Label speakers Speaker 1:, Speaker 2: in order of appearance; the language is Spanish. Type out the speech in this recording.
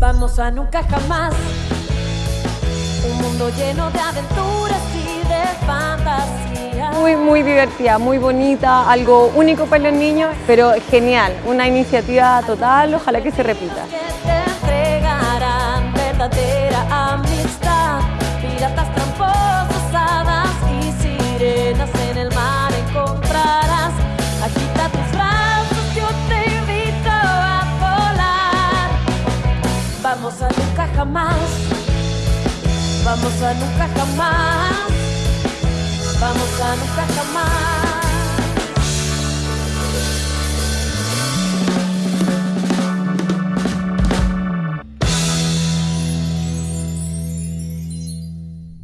Speaker 1: Vamos a nunca jamás. Un mundo lleno de aventuras y de fantasía.
Speaker 2: Muy, muy divertida, muy bonita, algo único para los niños, pero genial, una iniciativa total, ojalá que se repita.
Speaker 1: Que te entregarán verdadera amistad. Piratas Vamos a nunca jamás. Vamos a nunca jamás. Vamos a nunca jamás.